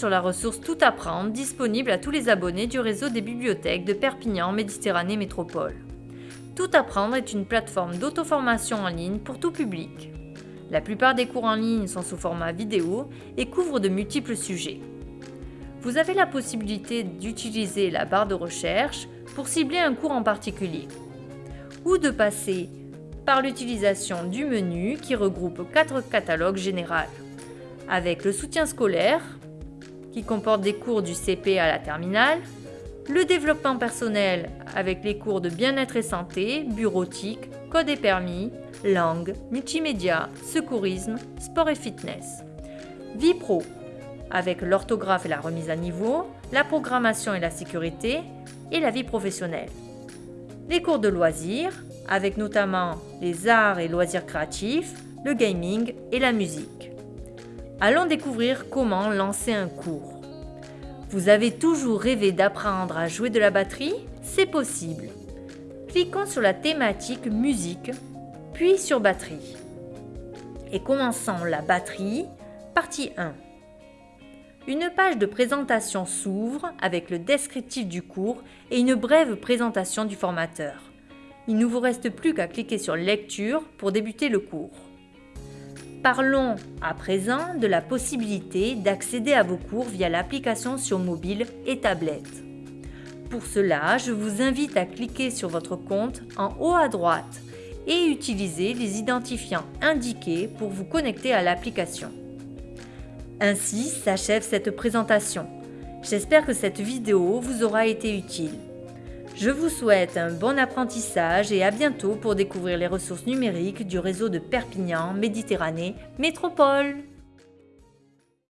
ressource Tout apprendre disponible à tous les abonnés du réseau des bibliothèques de Perpignan Méditerranée Métropole. Tout apprendre est une plateforme d'auto-formation en ligne pour tout public. La plupart des cours en ligne sont sous format vidéo et couvrent de multiples sujets. Vous avez la possibilité d'utiliser la barre de recherche pour cibler un cours en particulier, ou de passer par l'utilisation du menu qui regroupe quatre catalogues généraux, avec le soutien scolaire, qui comporte des cours du CP à la terminale, le développement personnel avec les cours de bien-être et santé, bureautique, code et permis, langue, multimédia, secourisme, sport et fitness. Vie pro, avec l'orthographe et la remise à niveau, la programmation et la sécurité, et la vie professionnelle. Les cours de loisirs, avec notamment les arts et loisirs créatifs, le gaming et la musique. Allons découvrir comment lancer un cours. Vous avez toujours rêvé d'apprendre à jouer de la batterie? C'est possible. Cliquons sur la thématique musique puis sur batterie. Et commençons la batterie, partie 1. Une page de présentation s'ouvre avec le descriptif du cours et une brève présentation du formateur. Il ne vous reste plus qu'à cliquer sur Lecture pour débuter le cours. Parlons à présent de la possibilité d'accéder à vos cours via l'application sur mobile et tablette. Pour cela, je vous invite à cliquer sur votre compte en haut à droite et utiliser les identifiants indiqués pour vous connecter à l'application. Ainsi s'achève cette présentation. J'espère que cette vidéo vous aura été utile. Je vous souhaite un bon apprentissage et à bientôt pour découvrir les ressources numériques du réseau de Perpignan Méditerranée Métropole.